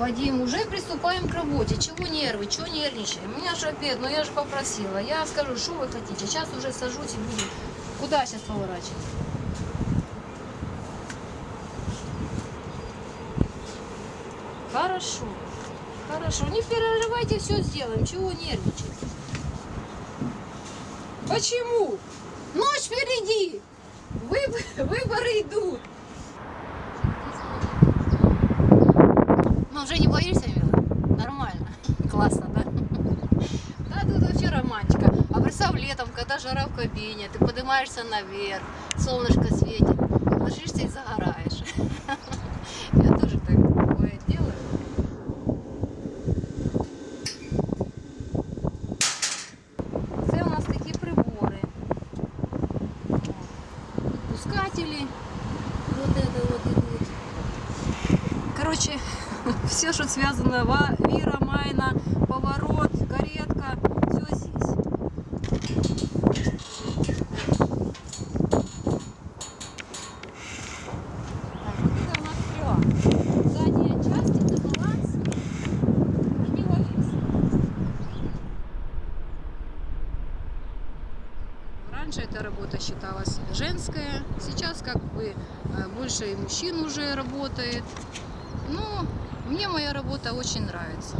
Вадим, уже приступаем к работе. Чего нервы, чего нервничаем? У меня же обед, но я же попросила. Я скажу, что вы хотите. Сейчас уже сажусь и буду. Куда сейчас поворачивать? Хорошо. Хорошо. Не переживайте, все сделаем. Чего нервничать? Почему? Ночь впереди. Выб- Выборы идут. Ну, уже не боишься, Мила? Нормально. Классно, да? Да, тут вообще романтика. А представь летом, когда жара в кабине, ты поднимаешься наверх, солнышко светит, ложишься и загораешь. Я тоже так бывает делаю. Це у нас такі прибори. Пускатели. Вот это вот идут. Короче, все, что связано вира, майна, поворот, каретка, все здесь. Так, вот это у нас стрела. Задняя часть это баланс, они ложись. Раньше эта работа считалась женская, сейчас как бы э, больше и мужчин уже работает. Ну, мне моя работа очень нравится.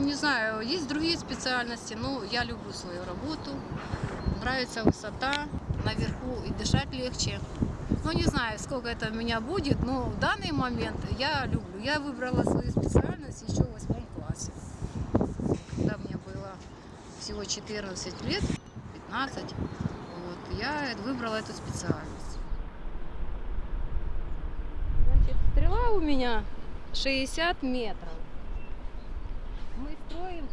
Не знаю, есть другие специальности, но я люблю свою работу. Нравится высота, наверху и дышать легче. Ну, не знаю, сколько это у меня будет, но в данный момент я люблю. Я выбрала свою специальность еще в восьмом классе. Когда мне было всего 14 лет, 15, вот, я выбрала эту специальность. Значит, стрела у меня 60 метров. Мы строим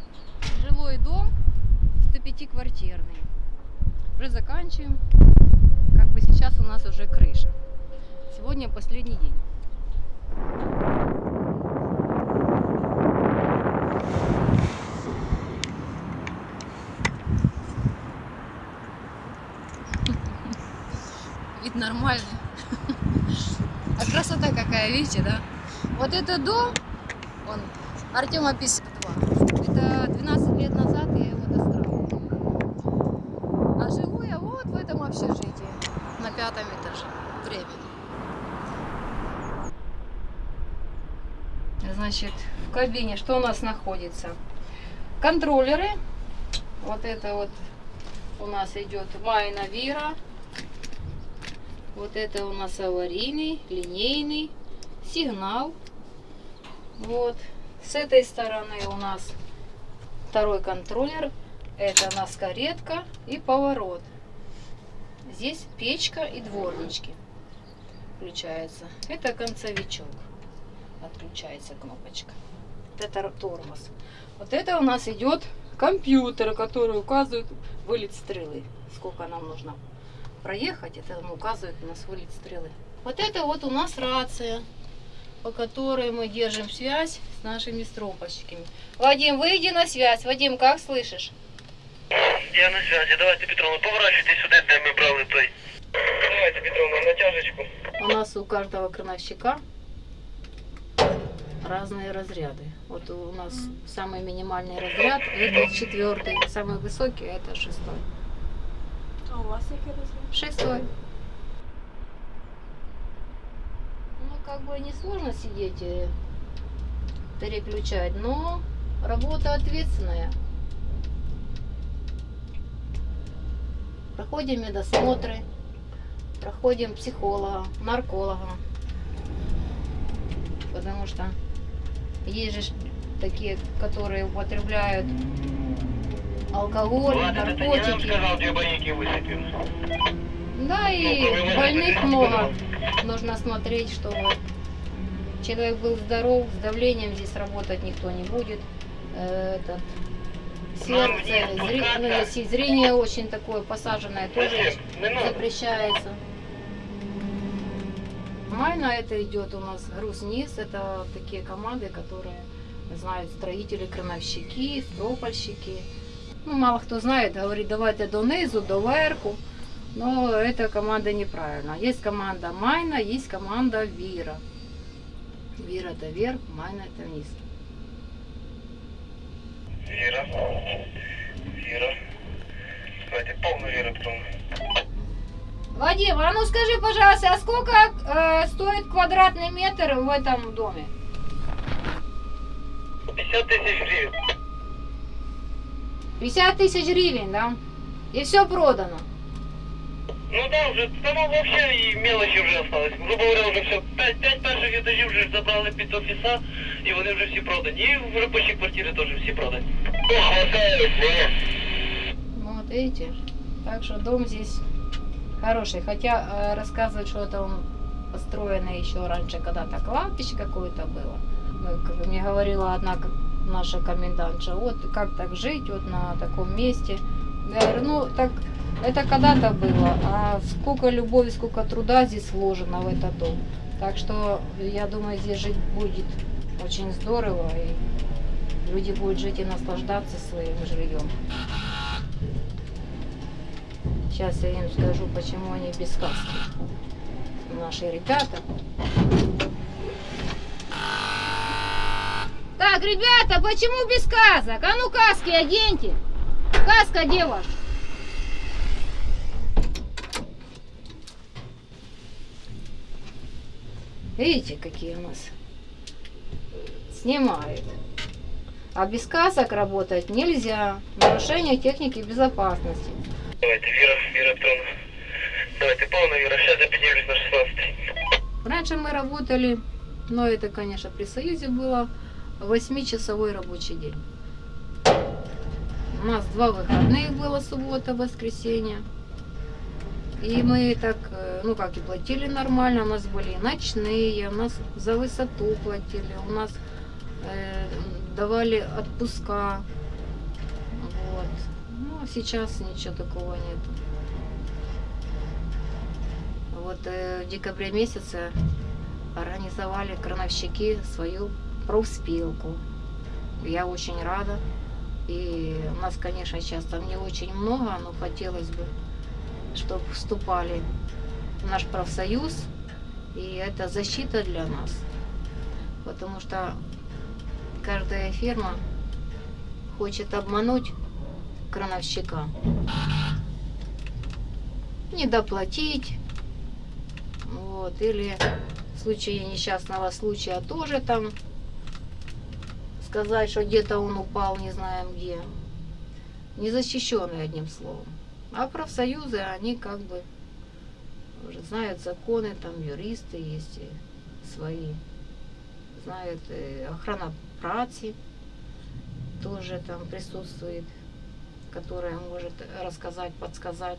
жилой дом 105-квартирный. Уже заканчиваем. Как бы сейчас у нас уже крыша. Сегодня последний день. Вид нормальный. А красота какая, видите, да? Вот этот дом, он Артема 52. Это 12 лет назад я его достраивала. А живу я вот в этом общежитии, на пятом этаже, временно. Значит, в кабине что у нас находится? Контроллеры. Вот это вот у нас идет Майна Вира. Вот это у нас аварийный, линейный, сигнал. Вот. С этой стороны у нас второй контроллер. Это у нас каретка и поворот. Здесь печка и дворнички включается. Это концевичок. Отключается кнопочка. Это тормоз. Вот это у нас идет компьютер, который указывает вылет стрелы. Сколько нам нужно проехать, это нам указывает у нас вылет стрелы. Вот это вот у нас рация, по которой мы держим связь с нашими стропочками. Вадим, выйди на связь. Вадим, как слышишь? Я на связи. Давайте, Петровна, поворачивайте сюди, де ми брали той. Давайте, Петровна, натяжечку. У нас у каждого крановщика разные разряды. Вот у нас самый минимальный разряд это четвертый, самый высокий это шестой. А у вас який розмір? Шестой. Ну, как бы не сложно сидеть и переключать, но работа ответственная. Проходим медосмотры, проходим психолога, нарколога. Потому что есть же такие, которые употребляют алкоголь, Ладно, это наркотики. сказал, где бойники высыпем. Да, и Ну, больных много. Нужно смотреть, чтобы человек был здоров, с давлением здесь работать никто не будет. Э, Этот, сердце, зри- ну, если зрение очень такое посаженное, тоже запрещается. Майна это идет у нас груз-низ. Это такие команды, которые знают строители, крановщики, стропольщики. Ну, мало кто знает, говорит, давайте донизу, доверху. Но эта команда неправильно. Есть команда Майна, есть команда Вира. Вира это вверх, Майна это вниз. Віра. Віра. Давайте повну віру, Петровна. Вадим, а ну скажи, пожалуйста, а сколько э, стоит квадратный метр в этом доме? 50 тисяч гривень. 50 тысяч гривен, да? И все продано. Ну да, вже там вообще і мелочі вже осталось. Грубо говоря, вже все. П'ять, п'ять перших етажів вже забрали під офіса, і вони вже всі продані. І в робочі квартири теж всі продані. О, хватає, Ну, Вот видите. Так что дом здесь хороший. Хотя э, рассказывают, что это он построенный еще раньше, когда-то кладбище какое-то было. Ну, как мне говорила одна к- наша комендантша, вот как так жить вот на таком месте. Я говорю, ну так это когда-то было, а сколько любови, сколько труда здесь вложено в этот дом. Так что я думаю, здесь жить будет очень здорово, и люди будут жить и наслаждаться своим жильем. Сейчас я им скажу, почему они без каски. Наши ребята. Так, ребята, почему без касок? А ну каски оденьте. Каска где ваша? Видите, какие у нас снимают. А без касок работать нельзя. Нарушение техники безопасности. Давайте, Віра, Віра Петровна. Давайте, повна віра. Зараз я піднімлюсь на 16. Раньше мы работали, но это, конечно, при Союзе было, 8-часовой рабочий день. У нас два выходных было, суббота, воскресенье. И мы так, э, ну как и платили нормально, у нас были и ночные, у нас за высоту платили, у нас э, давали отпуска. Вот. Ну, а сейчас ничего такого нету. Вот э, в декабре месяце организовали крановщики свою профспилку. Я очень рада. И у нас, конечно, сейчас там не очень много, но хотелось бы, чтобы вступали в наш профсоюз. И это защита для нас. Потому что каждая фирма хочет обмануть крановщика. Не доплатить. Вот, или в случае несчастного случая тоже там сказать, что где-то он упал, не знаем где. Незащищенный, одним словом. А профсоюзы, они как бы уже знают законы, там юристы есть свои. Знают охрана праці тоже там присутствует, которая может рассказать, подсказать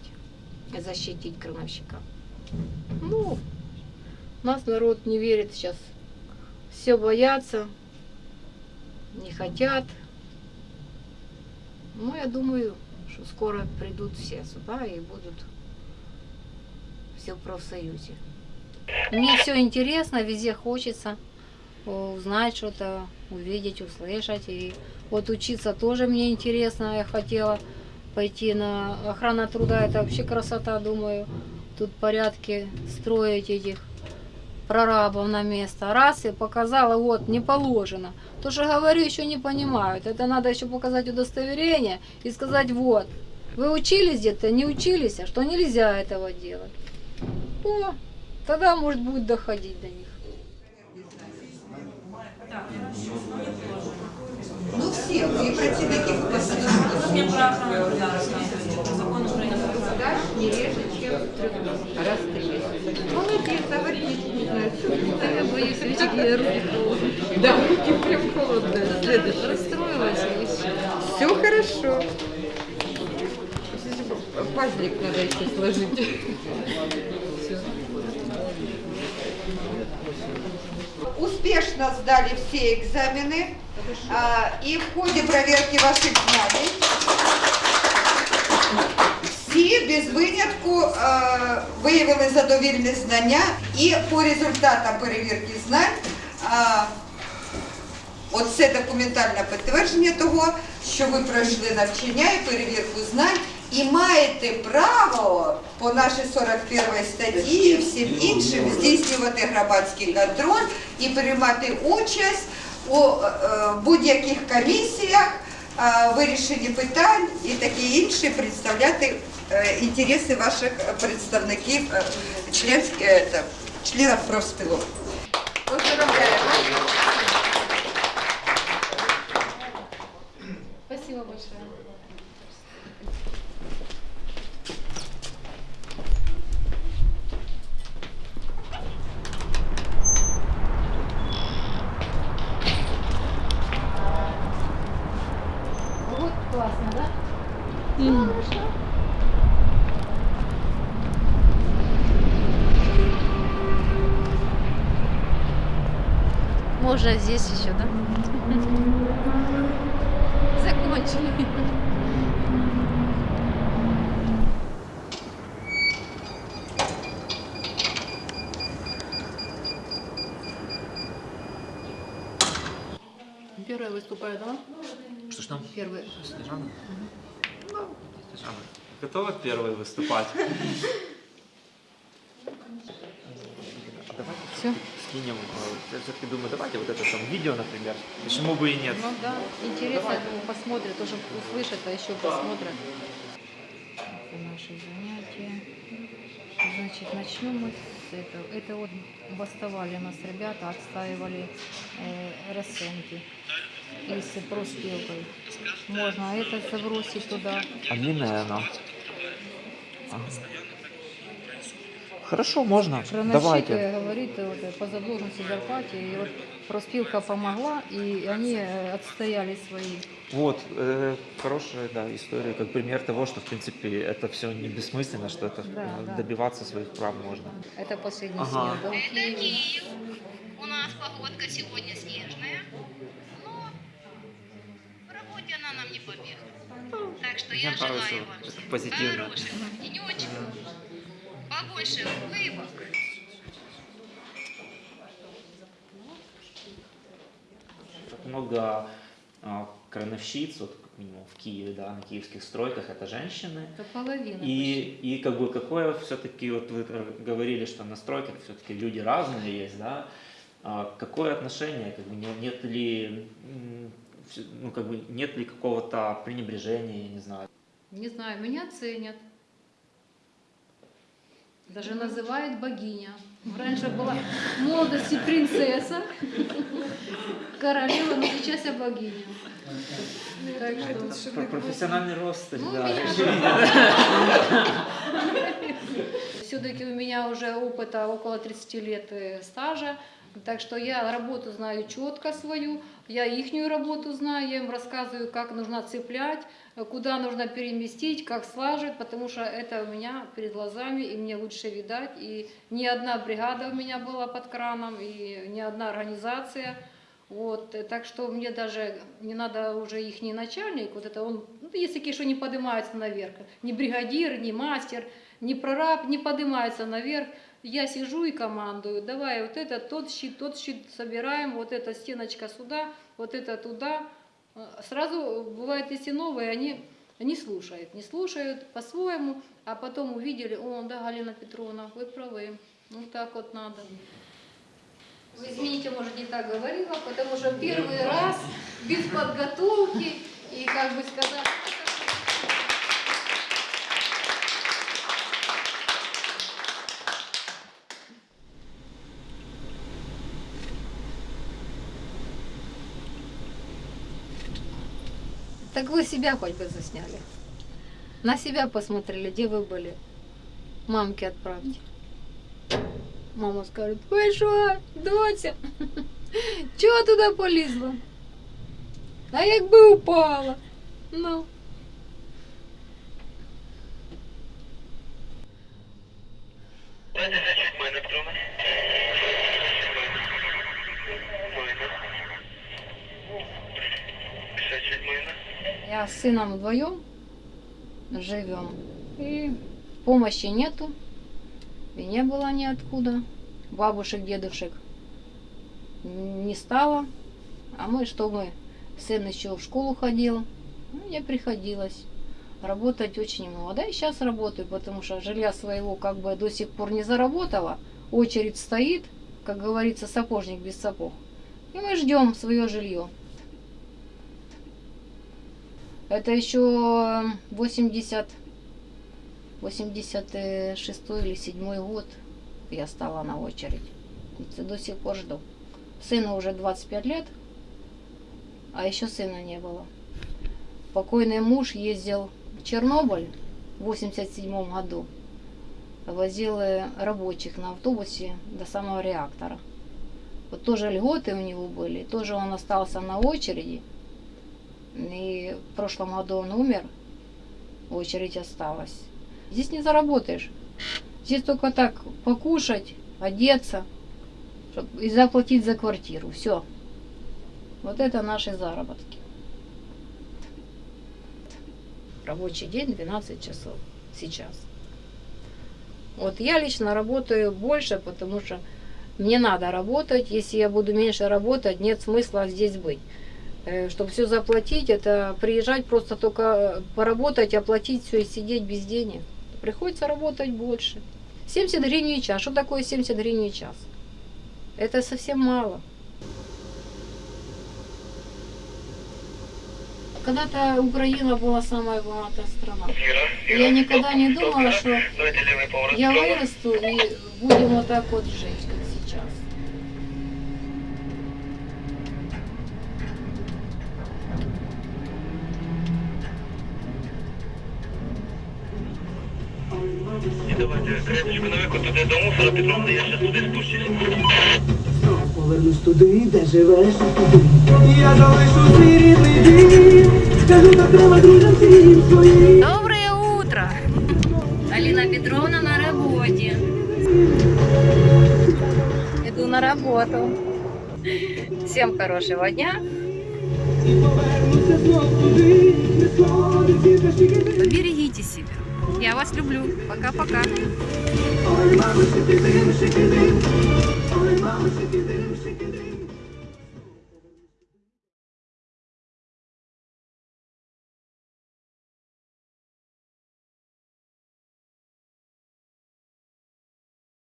защитить крановщика. Ну, нас народ не верит сейчас. Все боятся, не хотят. Ну, я думаю, что скоро придут все сюда и будут все в профсоюзе. Мне все интересно, везде хочется э, узнать что-то, увидеть, услышать. И вот учиться тоже мне интересно. Я хотела пойти на охрана труда. Это вообще красота, думаю. Тут порядки строить этих прорабов на место. Раз и показала, вот, не положено. То, что говорю, еще не понимают. Это надо еще показать удостоверение и сказать, вот, вы учились где-то, не учились, а что нельзя этого делать. О, тогда, может, будет доходить до них. Ну всі, і працівників Тут не про охрану труда рассказывайте, про закон України про труд. не реже, чем раз холодные. Да, руки прям холодные. Следующий. Расстроилась и все. Все хорошо. Пазлик надо еще сложить. Всё. Успешно сдали все экзамены. А, и в ходе проверки ваших знаний Всі без винятку е, виявили задовільне знання і по результатам перевірки знань е, Оце документальне підтвердження того, що ви пройшли навчання і перевірку знань і маєте право по нашій 41 статті і всім іншим здійснювати громадський контроль і приймати участь у е, будь-яких комісіях, е, вирішенні питань і таке інше, представляти е, інтереси ваших представників, е, членськ- е, та, членів профспілок. Поздравляємо. Здесь еще, да? Закончили. Первая выступает, да? Что ж там? Первый. Снежана? Ну, Снежана. Готова первой выступать? Все. Скинем. э, Я все-таки думаю, давайте вот это там видео, например. Почему бы и нет? Ну да, интересно, думаю, посмотрят, тоже услышат, а еще посмотрят. Это наши занятия. Значит, начнем мы с этого. Это вот бастовали нас ребята, отстаивали э, расценки и с проспилкой. Можно это забросить туда. А длинная она? Ага. Хорошо, можно. Крановщик Давайте. говорит вот, по задолженности зарплате, и вот проспилка помогла, и они э, отстояли свои. Вот, э, хорошая да, история, как пример того, что, в принципе, это все не бессмысленно, что это Да, э, да. добиваться своих прав можно. Это последний Ага. снег, да? Это Киев. У нас погодка сегодня снежная, но в работе она нам не помеха. Так что я нравится желаю вам всем позитивно. хороших денечков, побольше улыбок. Так много а, крановщиц, вот как минимум в Киеве, да, на киевских стройках, это женщины. Это половина. И, и как бы какое все-таки, вот вы говорили, что на стройках все-таки люди разные есть, да, А какое отношение, как бы не- нет ли, ну как бы нет ли какого-то пренебрежения, я не знаю. Не знаю, меня ценят. Даже называют богиня. Раньше была в молодости принцесса, королева, но сейчас я богиня. Так что, Про- Профессиональный рост, Ну, да, все-таки у меня уже опыта около 30 лет э, стажа, так что я работу знаю четко свою, я ихнюю работу знаю, я им рассказываю, как нужно цеплять, куда нужно переместить, как слаживать, потому что это у меня перед глазами, и мне лучше видать, и ни одна бригада у меня была под краном, и ни одна организация, вот, э, так что мне даже не надо уже их начальник, вот это он, ну, такие, что не поднимаются наверх, ни бригадир, ни мастер, ни прораб не поднимается наверх. Я сижу и командую, давай вот это, тот щит, тот щит собираем, вот эта стеночка сюда, вот это туда. Э, Сразу бывает, если новые, они не слушают, не слушают по-своему, а потом увидели, о, да, Галина Петровна, вы правы, ну так вот надо. Вы извините, может, не так говорила, потому что первый раз без подготовки и, как бы сказать, Так вы себя хоть бы засняли. На себя посмотрели, где вы были. Мамке отправьте. Мама скажет, ви що, доця? Чого туди полізла? А якби упала? Ну. Давайте чуть майна, Петровна. Майна. чуть майна. Я с сыном вдвоем живем. И помощи нету. И не было ниоткуда. Бабушек, дедушек не стало. А мы, что мы, сын еще в школу ходил, мне приходилось работать очень много. Да и сейчас работаю, потому что жилья своего как бы до сих пор не заработала. Очередь стоит, как говорится, сапожник без сапог. И мы ждем свое жилье. Это еще 80, 86 или 7 год я стала на очередь. До сих пор жду. Сыну уже 25 лет, а еще сына не было. Покойный муж ездил в Чернобыль в 87 году. Возил э, рабочих на автобусе до самого реактора. Вот тоже льготы у него были, тоже он остался на очереди. И в прошлом году он умер, очередь осталась. Здесь не заработаешь. Здесь только так покушать, одеться и заплатить за квартиру. Все. Вот это наши заработки. Рабочий день 12 часов сейчас. Вот я лично работаю больше, потому что мне надо работать. Если я буду меньше работать, нет смысла здесь быть. Чтобы все заплатить, это приезжать просто только э, поработать, оплатить все и сидеть без денег. Приходится работать больше. 70 гривен в час. Что такое 70 гривен в час? Это совсем мало. Когда-то Украина была самая богатая страна. Я никогда не думала, что я вырасту и будем вот так вот жить, І давайте крепочку на вику туди до мусора, Петровна, я зараз туди спущусь. Повернусь туди, де живеш туди. І я залишу свій рідний дім. Скажу, так треба друзям всім своїм. Доброе утро! Алина Петровна на работе. Иду на работу. Всем хорошего дня. І я вас люблю. Пока-пока.